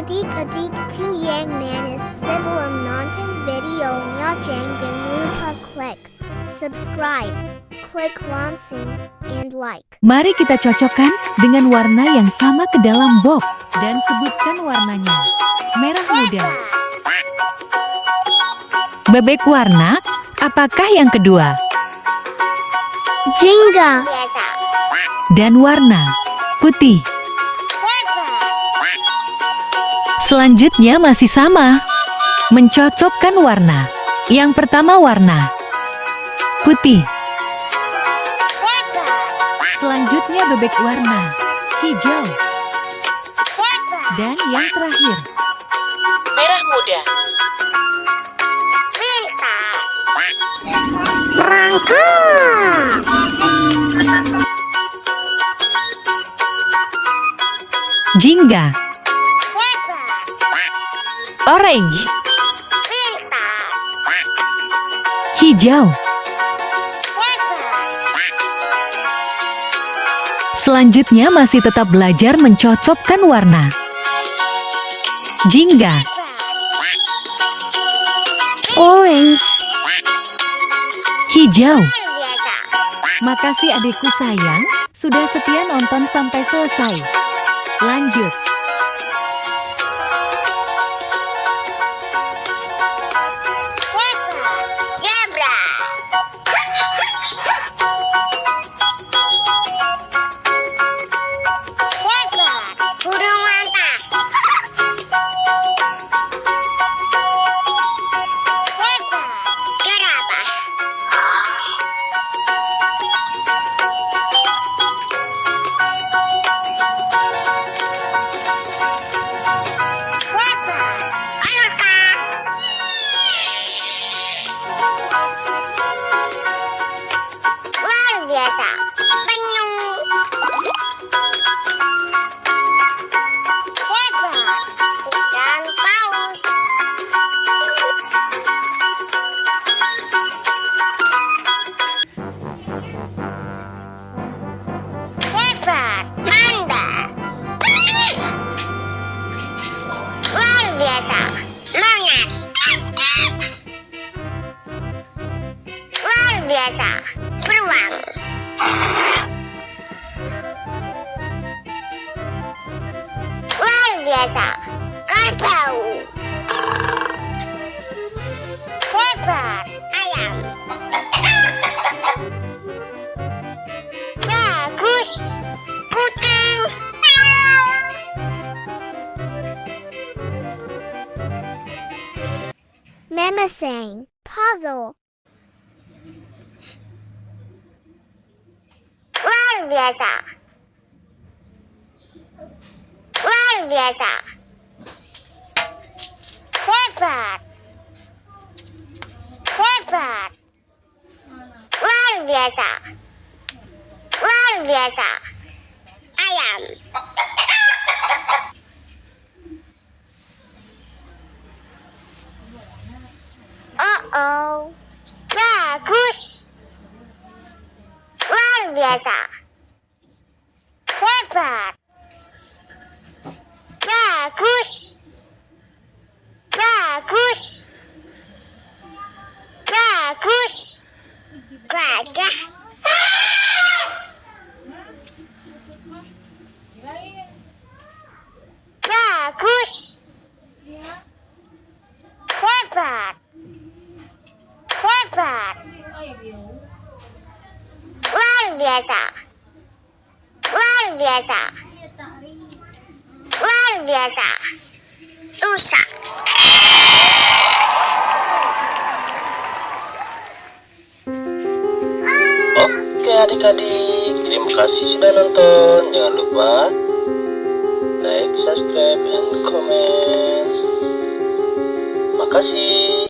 Adik-adik ku yang manis sebelum nonton videonya jangan lupa klik subscribe, klik lonceng, and like. Mari kita cocokkan dengan warna yang sama ke dalam box dan sebutkan warnanya. Merah muda. Bebek warna, apakah yang kedua? Jingga, Dan warna putih. Selanjutnya masih sama. Mencocokkan warna. Yang pertama warna putih. Selanjutnya bebek warna hijau. Dan yang terakhir merah muda. Jingga, orange, hijau. Selanjutnya masih tetap belajar mencocokkan warna. Jingga, orange, hijau. Makasih adikku sayang, sudah setia nonton sampai selesai. Lanjut. Luar biasa, kerbau. Hebat, ayam. Bagus, kucing. memasang, puzzle, Luar biasa. Luar biasa. Hebat. Hebat. Luar biasa. Luar biasa. Ayam. Oh oh. Bagus. Luar biasa. Hebat. Bagus. Bagus. Bagus. Gajah. Bagus. Hebat. Hebat. Luar biasa. Luar biasa. Luar biasa. Rusak. Adik-adik, terima kasih sudah nonton. Jangan lupa like, subscribe, and comment. Makasih.